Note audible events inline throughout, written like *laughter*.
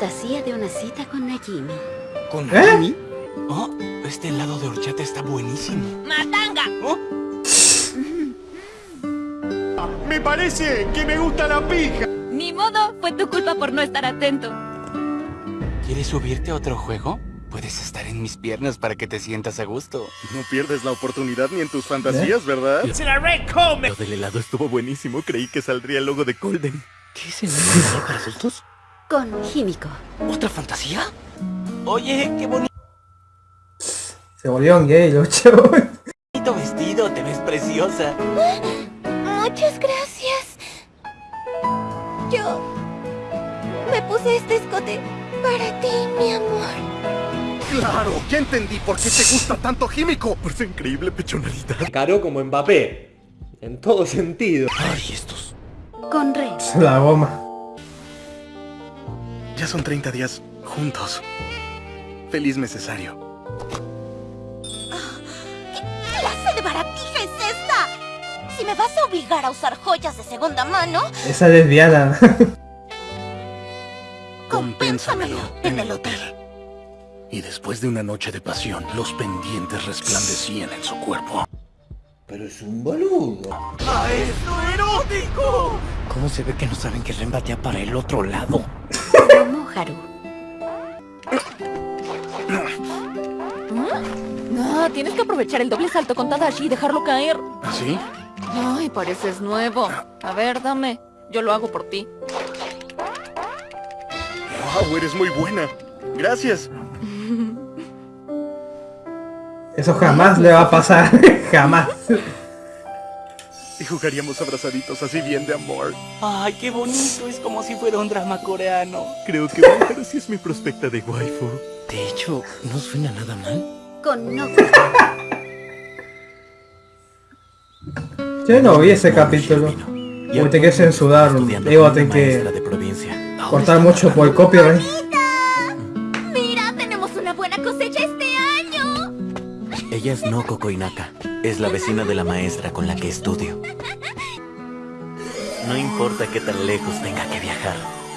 fantasía de una cita con Najimi. ¿Con ¿Eh? Najimi? Oh, este helado de horchata está buenísimo. ¡Matanga! Oh, Me parece que me gusta la pija. Ni modo, fue tu culpa por no estar atento. ¿Quieres subirte a otro juego? Puedes estar en mis piernas para que te sientas a gusto. No pierdes la oportunidad ni en tus fantasías, ¿verdad? Lo del helado estuvo buenísimo. Creí que saldría el logo de Golden. ¿Qué es el helado para adultos? Con Himiko. ¿Otra fantasía? Oye, qué bonito Se volvieron gay los chavos. vestido. Te ves preciosa. Muchas gracias. Yo me puse este escote para ti, mi amor. Claro, ya entendí por qué te gusta tanto Químico. Por su increíble pechonalidad. Caro como Mbappé. En todo sentido. Ay, estos. Con Ren. La goma. Ya son 30 días juntos. Feliz necesario. ¿Qué clase de baratija es esta? Si me vas a obligar a usar joyas de segunda mano, Esa lesbiana. *laughs* Compénsamelo en el hotel. Y después de una noche de pasión, los pendientes resplandecían en su cuerpo. Pero es un boludo. ¿Cómo se ve que no saben que Ren batea para el otro lado? Haru. No, tienes que aprovechar el doble salto con Tadashi y dejarlo caer. ¿Así? Ay, pareces nuevo. A ver, dame. Yo lo hago por ti. ¡Wow! Eres muy buena. Gracias. Eso jamás le va a pasar. *laughs* jamás. Y jugaríamos abrazaditos así bien de amor. Ay, qué bonito. Es como si fuera un drama coreano. Creo que Bájaro sí es mi prospecta de waifu. De hecho, no suena nada mal. Con Noku. Yo no vi ese capítulo. Uy, te que censurar. Digo, te que cortar mucho por copyright. Ella es Noko Koinaka. Es la vecina de la maestra con la que estudio. No importa qué tan lejos tenga que viajar.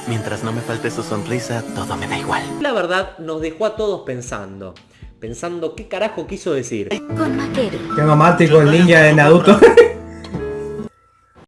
Mientras no me falte su sonrisa, todo me da igual. La verdad nos dejó a todos pensando. Pensando qué carajo quiso decir. Con Makeru. Qué romántico el ninja de Naruto. *laughs*